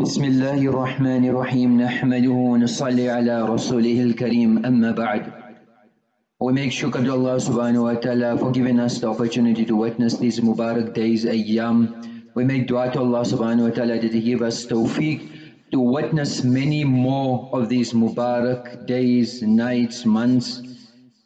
بسم الله الرحمن الرحيم نحمده ونصلي على رسوله الكريم أما بعد We make shukr to Allah subhanahu wa ta'ala for giving us the opportunity to witness these Mubarak days, ayyam. We make dua to Allah subhanahu wa ta'ala that He give us tawfiq to witness many more of these Mubarak days, nights, months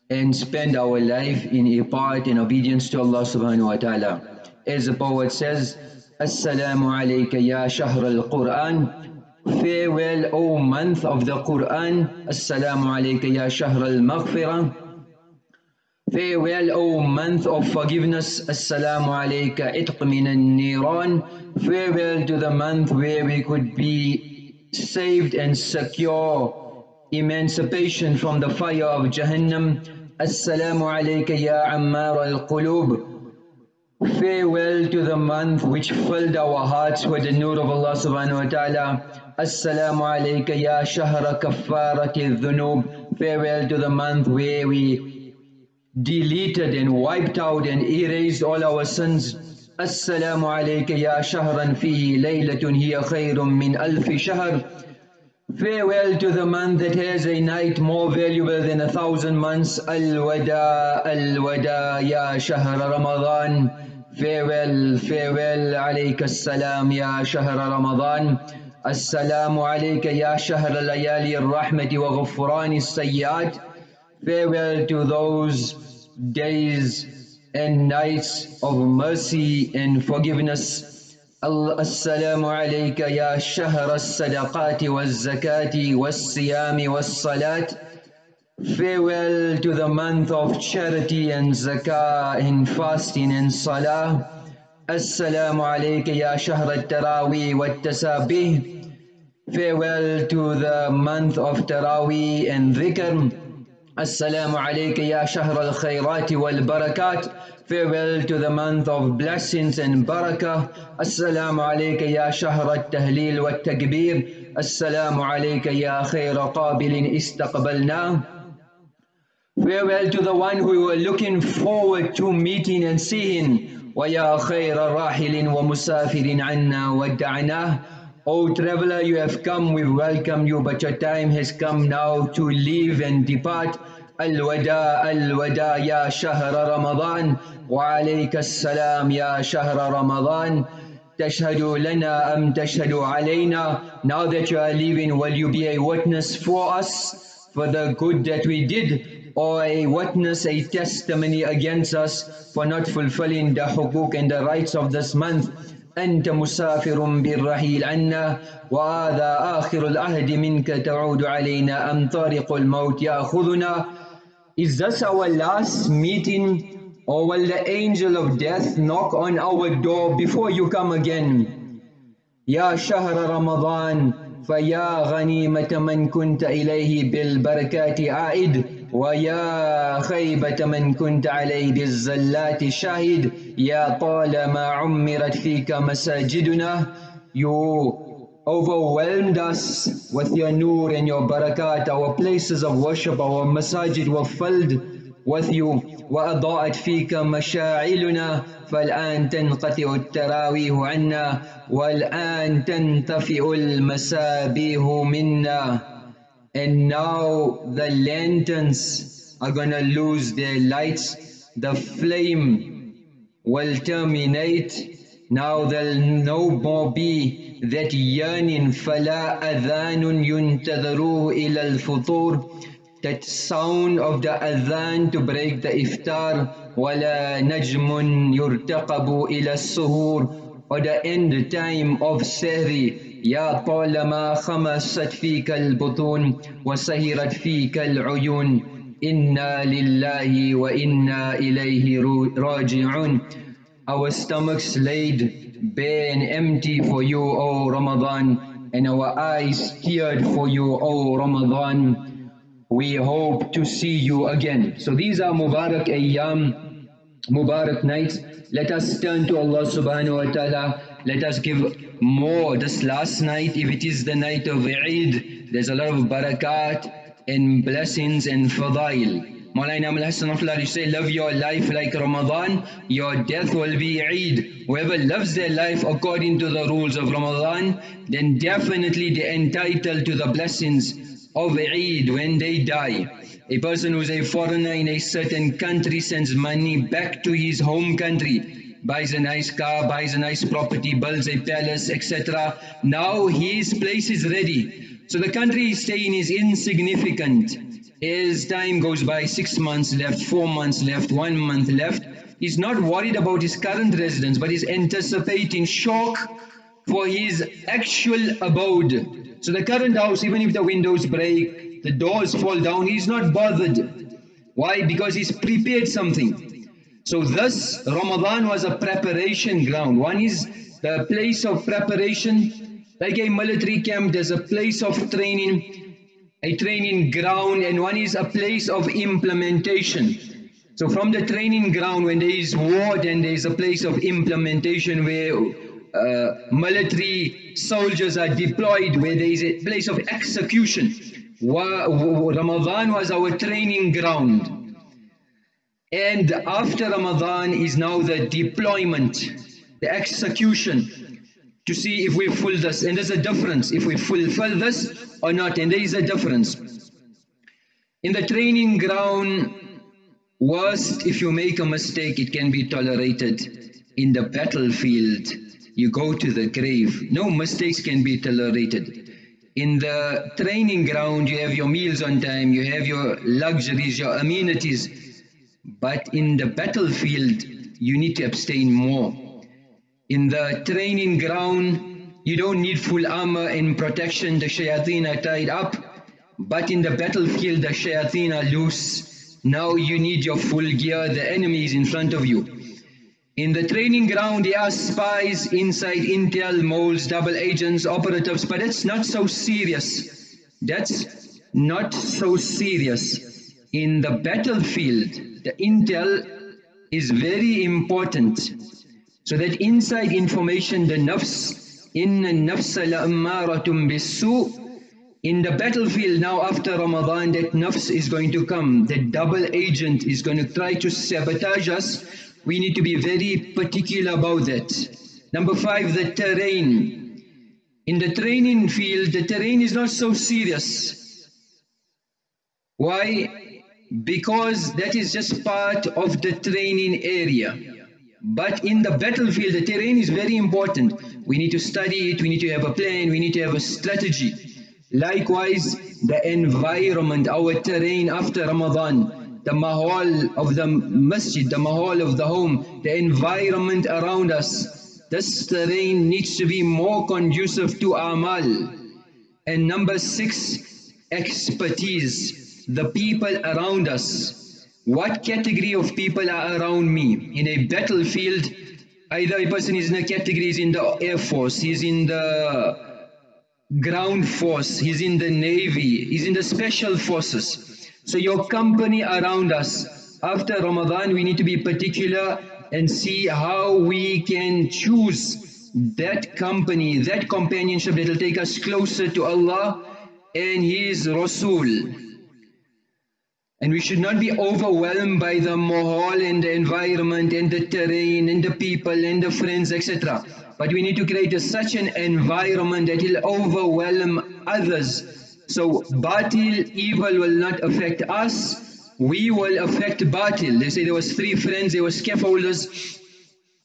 and spend our life in ibadah and obedience to Allah subhanahu wa ta'ala. As the poet says, Assalamu alayka ya shahr al-Quran. Farewell, O month of the Quran. Assalamu alayka ya shahr al-Maghfirah. Farewell, O month of forgiveness. Assalamu alayka itq min al-Niran. Farewell to the month where we could be saved and secure emancipation from the fire of Jahannam. Assalamu alayka ya Ammar al-Qulub. Farewell to the month which filled our hearts with the nur of Allah subhanahu wa ta'ala. Assalamu alayka ya shahra kaffarati dhunub. Farewell to the month where we deleted and wiped out and erased all our sins. Assalamu alayka ya shahran fihi laylatun hiya khayrun min alfi shahr. Farewell to the month that has a night more valuable than a thousand months. Al-wada, al-wada ya shahr Ramadan. Farewell, farewell عليك السلام يا شهر رمضان السلام عليك يا شهر ليالي الرحمة وغفران السيئات Farewell to those days and nights of mercy and forgiveness. Assalamu alayka ya shahr as-sadaqati waz-zakati was-siyami was-salat. Farewell to the month of charity and zakah and fasting and salah. Assalamu alayka ya shahr al-taraweeh wat-tasabih. Farewell to the month of Taraweeh and Dhikr. Assalamu alayka ya shahr al-khayrat wal-barakat. Farewell to the month of blessings and barakah. Assalamu alayka ya shahr al-tahleel wal-takbir. Assalamu alayka ya khayra qabilin istaqbalna. Farewell to the one who we were looking forward to meeting and seeing. وَيَا خَيْرَ رَاحِلٍ وَمُسَافِرٍ عَنَّا وَدَّعْنَاهُ O traveler, you have come, we welcome you, but your time has come now to leave and depart. Al-Wada, Al-Wada, Ya Shahr Ramadan, wa alayka salam, Ya Shahr Ramadan. Tashhadu lana am tashhadu alayna. Now that you are leaving, will you be a witness for us for the good that we did, or a witness, a testimony against us for not fulfilling the hukuk and the rights of this month? أنت مسافر بالرحيل عنا وهذا آخر العهد منك تعود علينا أم طارق الموت يأخذنا Is this our last meeting or will the angel of death knock on our door before you come again? يا شهر رمضان فيا غنيمة من كنت إليه بالبركات عائد ويا خيبة من كنت عليه بالزلات شاهد يا طالما عمرت فيك مساجدنا. You overwhelmed us with your nur and your barakat. Our places of worship, our masajid were filled with you. وأضاءت فيك مشاعلنا. فالآن تنقطع التراويح عنا. والآن تنطفئ المسابيح منا. and now the lanterns are gonna lose their lights the flame will terminate now there'll no more be that yearning فلا أذان ينتظر إلى الفطور that sound of the adhan to break the iftar ولا نجم يرتقب إلى السهور or the end time of sehri يا طالما خمست فيك البطون وسهرت فيك العيون إنا لله وإنا إليه راجعون Our stomachs laid bare and empty for you, O Ramadan, and our eyes teared for you, O Ramadan. We hope to see you again. So these are Mubarak Ayyam, Mubarak nights. Let us turn to Allah subhanahu wa ta'ala. Let us give more. This last night, if it is the night of Eid, there's a lot of barakat and blessings and fadail. Maulana Abul Hassan you say, live your life like Ramadan, your death will be Eid. Whoever lives their life according to the rules of Ramadan, then definitely they're entitled to the blessings of Eid when they die. A person who's a foreigner in a certain country sends money back to his home country, buys a nice car, buys a nice property, builds a palace, etc. Now his place is ready. So the country he's staying is insignificant. As time goes by, six months left, four months left, one month left, he's not worried about his current residence, but he's anticipating shock for his actual abode. So the current house, even if the windows break, the doors fall down, he's not bothered. Why? Because he's prepared something. So thus Ramadan was a preparation ground. One is the place of preparation, like a military camp, there's a place of training, a training ground, and one is a place of implementation. So from the training ground, when there is war, then there is a place of implementation where uh, military soldiers are deployed, where there is a place of execution. Ramadan was our training ground. And after Ramadan is now the deployment, the execution, to see if we fulfill this. And there's a difference if we fulfill this or not. And there is a difference. In the training ground, worst if you make a mistake, it can be tolerated. In the battlefield, you go to the grave. No mistakes can be tolerated. In the training ground, you have your meals on time, you have your luxuries, your amenities. But in the battlefield, you need to abstain more. In the training ground, you don't need full armor and protection, the shayateen are tied up. But in the battlefield, the shayateen are loose. Now you need your full gear, the enemy is in front of you. In the training ground, there are spies inside Intel, moles, double agents, operatives, but it's not so serious. That's not so serious. In the battlefield, the intel is very important. So that inside information, the nafs, in nafs la'ammaratum bisu, in the battlefield now after Ramadan, that nafs is going to come. That double agent is going to try to sabotage us we need to be very particular about that. Number five, the terrain. In the training field, the terrain is not so serious. Why? Because that is just part of the training area. But in the battlefield, the terrain is very important. We need to study it, we need to have a plan, we need to have a strategy. Likewise, the environment, our terrain after Ramadan, the mahal of the masjid, the mahal of the home, the environment around us. This terrain needs to be more conducive to amal. And number six, expertise, the people around us. What category of people are around me? In a battlefield, either a person is in a category, is in the air force, he's in the ground force, he's in the navy, he's in the special forces. So your company around us, after Ramadan we need to be particular and see how we can choose that company, that companionship that will take us closer to Allah and His Rasul. And we should not be overwhelmed by the mahal and the environment and the terrain and the people and the friends etc. But we need to create a, such an environment that will overwhelm others so batil, evil will not affect us, we will affect batil. They say there was three friends, they were scaffolders,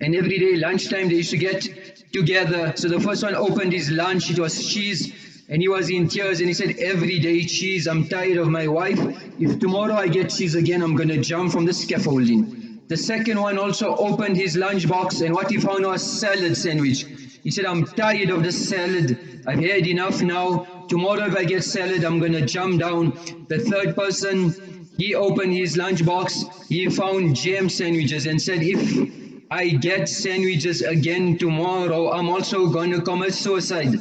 and every day lunchtime they used to get together. So the first one opened his lunch, it was cheese, and he was in tears and he said, every day cheese, I'm tired of my wife. If tomorrow I get cheese again, I'm going to jump from the scaffolding. The second one also opened his lunch box and what he found was salad sandwich. He said, I'm tired of the salad. I've had enough now. Tomorrow if I get salad, I'm going to jump down. The third person, he opened his lunchbox. He found jam sandwiches and said, if I get sandwiches again tomorrow, I'm also going to commit suicide.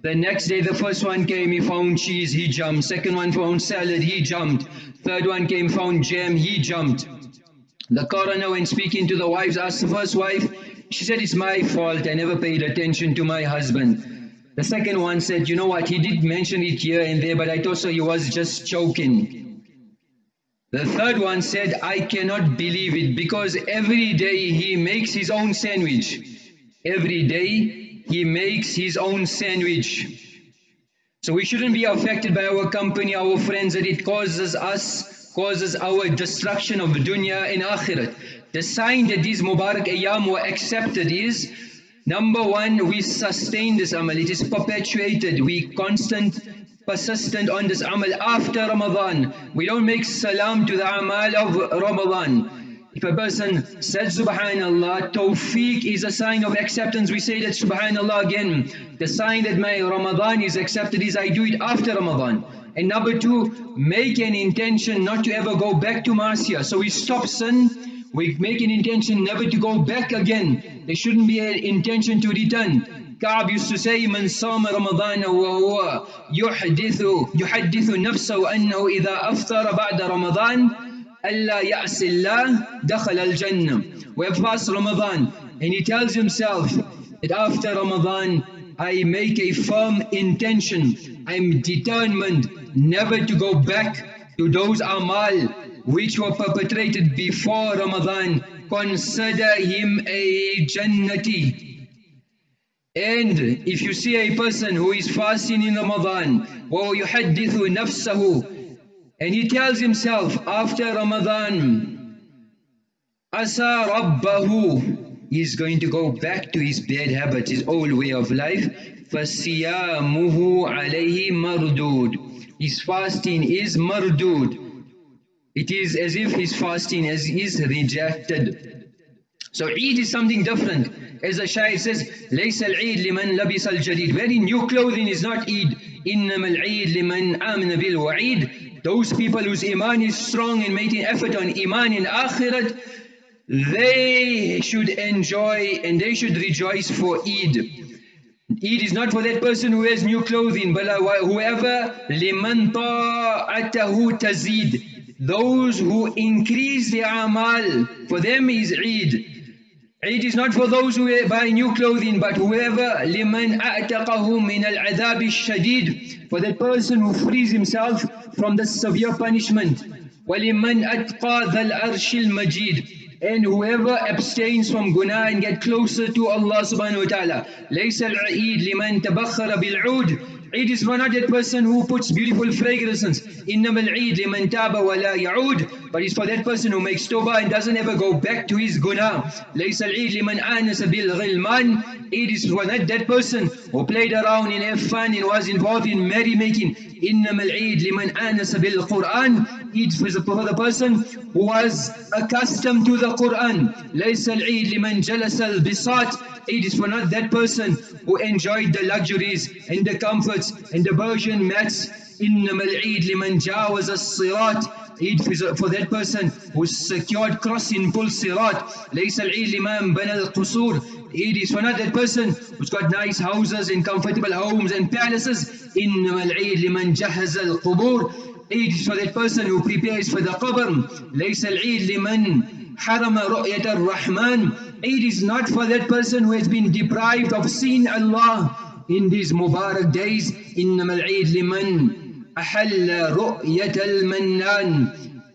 The next day, the first one came, he found cheese, he jumped. Second one found salad, he jumped. Third one came, found jam, he jumped. The coroner, when speaking to the wives, asked the first wife, she said, it's my fault, I never paid attention to my husband. The second one said, you know what, he did mention it here and there, but I thought so he was just joking. The third one said, I cannot believe it because every day he makes his own sandwich. Every day he makes his own sandwich. So we shouldn't be affected by our company, our friends, that it causes us, causes our destruction of dunya and akhirat. The sign that these Mubarak Ayyam were accepted is, number one, we sustain this amal, it is perpetuated, we constant, persistent on this amal after Ramadan. We don't make salam to the amal of Ramadan. If a person said subhanallah, tawfiq is a sign of acceptance. We say that subhanallah again. The sign that my Ramadan is accepted is I do it after Ramadan. And number two, make an intention not to ever go back to ma'siyah. So we stop sin, we make an intention never to go back again. There shouldn't be an intention to return. Kaab used to say, من صام رمضان وهو يحدث يحدث نفسه أنه إذا أفطر بعد رمضان Allah ya'sillah dakhal al-jannah. We have fast Ramadan and he tells himself that after Ramadan I make a firm intention, I'm determined never to go back to those amal which were perpetrated before Ramadan. Consider him a jannati. And if you see a person who is fasting in Ramadan, وَيُحَدِّثُ نَفْسَهُ and he tells himself after Ramadan, Asa Rabbahu, he's going to go back to his bad habits, his old way of life. فَسِيَامُهُ عَلَيْهِ مَرْدُودٌ His fasting is mardud. It is as if his fasting is, is rejected. So Eid is something different. As the Shaykh says, لَيْسَ الْعِيدْ لِمَنْ لَبِسَ الْجَدِيدِ Wearing new clothing is not Eid. إِنَّمَا الْعِيدْ لِمَنْ آمَنَ بِالْوَعِيدِ those people whose iman is strong and making effort on iman in akhirat, they should enjoy and they should rejoice for Eid. Eid is not for that person who wears new clothing, but uh, whoever liman ta'atahu tazid. Those who increase their amal, for them is Eid. Eid is not for those who buy new clothing, but whoever liman a'taqahu min al-adhab shadid for that person who frees himself from the severe punishment. وَلِمَنْ أَتْقَى ذَا الْأَرْشِ الْمَجِيدِ And whoever abstains from guna and get closer to Allah subhanahu wa ta'ala. لَيْسَ الْعِيدْ لِمَنْ تَبَخَّرَ بِالْعُودِ Eid is not that person who puts beautiful fragrances. Innamal Eid liman taba wa la ya'ud. But it's for that person who makes tawbah and doesn't ever go back to his guna. Laysa al-Eid liman anasa bil ghilman. Eid is for not that person who played around and had fun and was involved in merrymaking. Innamal Eid liman anasa bil Qur'an. Eid is for the person who was accustomed to the Qur'an. لَيْسَ الْعِيدْ لِمَنْ جَلَسَ الْبِسَاطِ it is for not that person who enjoyed the luxuries and the comforts and the Persian mats. إنما العيد لمن جاوز الصراط Eid for that person who secured crossing full sirat. ليس العيد لمن بنى القصور Eid is for not that person who's got nice houses and comfortable homes and palaces. إنما العيد لمن جهز القبور Eid is for that person who prepares for the qabr. ليس العيد لمن حرم رؤية الرحمن Eid is not for that person who has been deprived of seeing Allah in these Mubarak days. إنما العيد لمن أحل رؤية المنان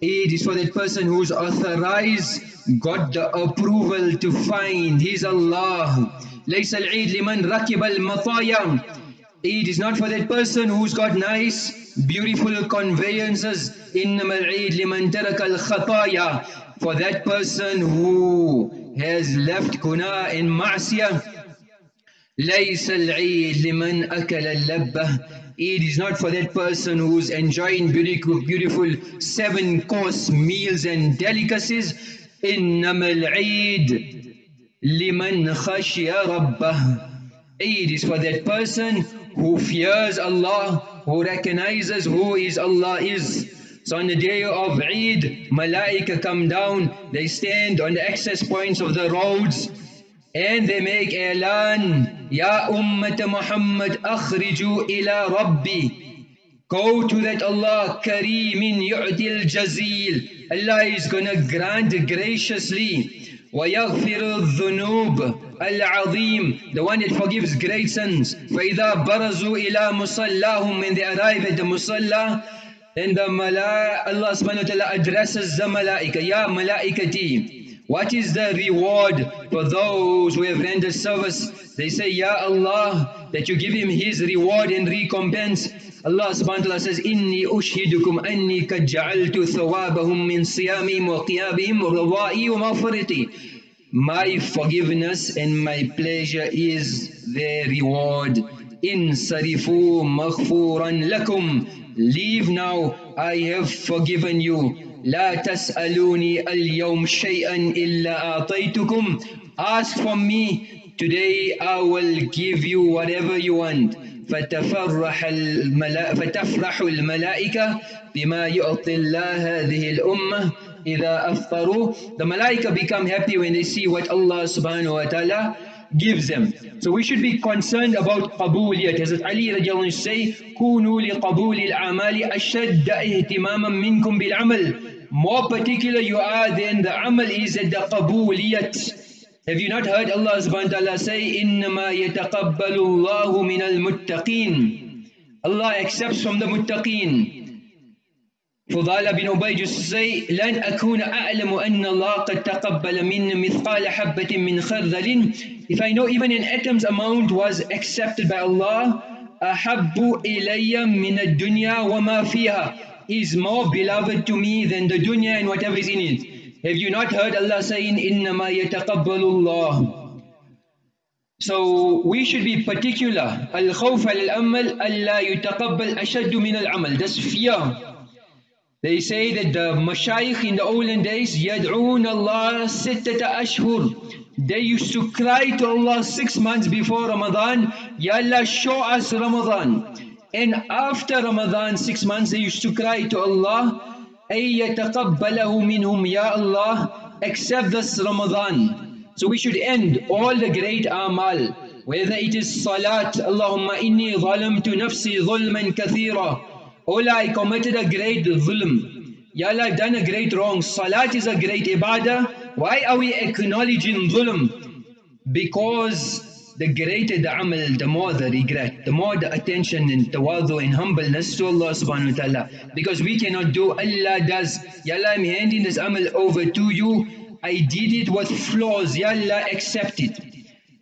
Eid is for that person who's authorized, got the approval to find his Allah. ليس العيد لمن ركب المطايا Eid is not for that person who's got nice, beautiful conveyances. إنما العيد لمن ترك الخطايا For that person who has left guna in ma'siyah. ليس العيد لمن أكل اللبة Eid is not for that person who's enjoying beautiful, beautiful seven course meals and delicacies. إنما العيد لمن خشي ربه Eid is for that person who fears Allah, who recognizes who is Allah is. So on the day of Eid, Malaika come down, they stand on the access points of the roads and they make elan, Ya Ummat Muhammad akhriju ila Rabbi. Go to that Allah, Kareemin yu'dil jazil. Allah is gonna grant graciously. ويغفر الذنوب العظيم the one that forgives great sins فإذا برزوا إلى مصلاهم when they arrive at the musalla then the mala Allah subhanahu wa ta'ala addresses the malaika, Ya malaikati. What is the reward for those who have rendered service? They say, Ya Allah, that you give him his reward and recompense. Allah subhanahu wa ta'ala says, Inni ushhidukum anni kad ja'altu thawabahum min siyamihim wa qiyabihim rawa'i wa maghfirati. My forgiveness and my pleasure is their reward. In sarifu maghfuran lakum. Leave now, I have forgiven you. لا تسألوني اليوم شيئا إلا أعطيتكم Ask from me, today I will give you whatever you want. فتفرح الملا... فتفرح الملائكة بما يعطي الله هذه الأمة إذا أفطروا The malaika become happy when they see what Allah subhanahu wa ta'ala gives them. So we should be concerned about قبولية. Hazrat Ali radiallahu anhu say, كونوا لقبول الأعمال أشد اهتماما منكم بالعمل. More particular you are than the amal is at the قبولية. Have you not heard Allah subhanahu wa ta'ala say, إِنَّمَا يَتَقَبَّلُ اللَّهُ مِنَ الْمُتَّقِينَ Allah accepts from the muttaqeen. Ubay used to say, لن أكون أعلم أن الله قد تقبل من مثقال حبة من خردل If I know even an atom's amount was accepted by Allah, أحب إلي من الدنيا وما فيها is more beloved to me than the dunya and whatever is in it. Have you not heard Allah saying, إِنَّمَا يَتَقَبَّلُ اللَّهُ So we should be particular. الخوف على الأمل ألا يتقبل أشد من العمل. That's fear. They say that the mashayikh in the olden days, يَدْعُونَ اللَّهَ سِتَّةَ أَشْهُرٍ They used to cry to Allah six months before Ramadan, Ya Allah show us Ramadan. And after Ramadan, six months, they used to cry to Allah, أَيْ يَتَقَبَّلَهُ مِنْهُمْ Ya Allah, accept this Ramadan. So we should end all the great amal, whether it is salat, Allahumma inni zalamtu nafsi zulman kathira, Oh Allah, I committed a great zulm. Ya Allah, I've done a great wrong. Salat is a great ibadah. Why are we acknowledging zulm? Because the greater the amal, the more the regret, the more the attention and tawadu and humbleness to Allah subhanahu wa ta'ala. Because we cannot do, Allah does. Ya Allah, I'm handing this amal over to you. I did it with flaws. Ya Allah, accept it.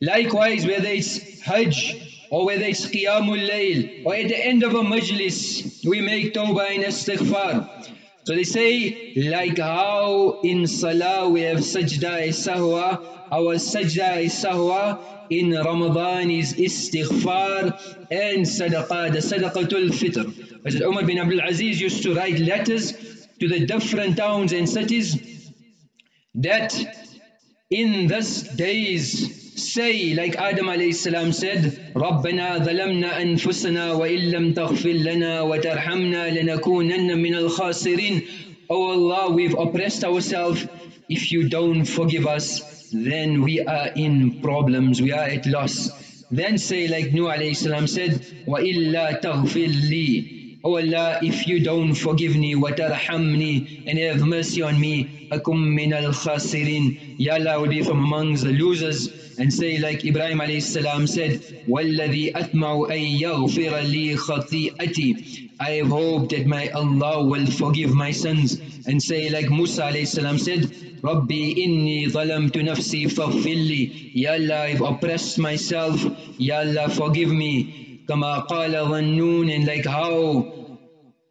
Likewise, whether it's Hajj, or whether it's Qiyamul Layl, or at the end of a majlis, we make tawbah and istighfar. So they say, like how in Salah we have sajda sahwa, our sajda sahwa in Ramadan is istighfar and sadaqah, the sadaqatul fitr. As Umar bin Abdul Aziz used to write letters to the different towns and cities that in this days say like Adam alayhi salam said ربنا ظلمنا أنفسنا وإن لم تغفر لنا وترحمنا لنكونن من الخاسرين Oh Allah we've oppressed ourselves if you don't forgive us then we are in problems we are at loss then say like Nuh alayhi salam said وإلا تغفر لي Oh Allah, if you don't forgive me, وَتَرْحَمْنِي and have mercy on me, أَكُمْ مِنَ الْخَاسِرِينَ Ya Allah will be from amongst the losers and say like Ibrahim alayhi salam said, وَالَّذِي أَثْمَعُ أَن يَغْفِرَ لِي خَطِيئَتِي I have hoped that my Allah will forgive my sins and say like Musa alayhi salam said, رَبِّي إِنِّي ظَلَمْتُ نَفْسِي فَغْفِرْ لِي Ya Allah, I've oppressed myself, Ya Allah forgive me. كما قال ظنون and like how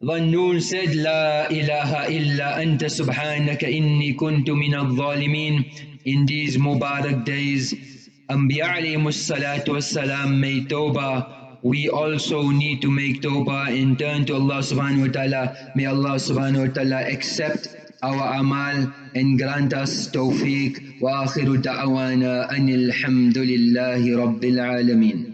ظنون said لا إله إلا أنت سبحانك إني كنت من الظالمين in these Mubarak days Anbiya alayhi salatu wassalam made tawbah we also need to make tawbah and turn to Allah subhanahu wa ta'ala may Allah subhanahu wa ta'ala accept our amal and grant us tawfiq wa akhiru da'wana anil hamdulillahi rabbil alameen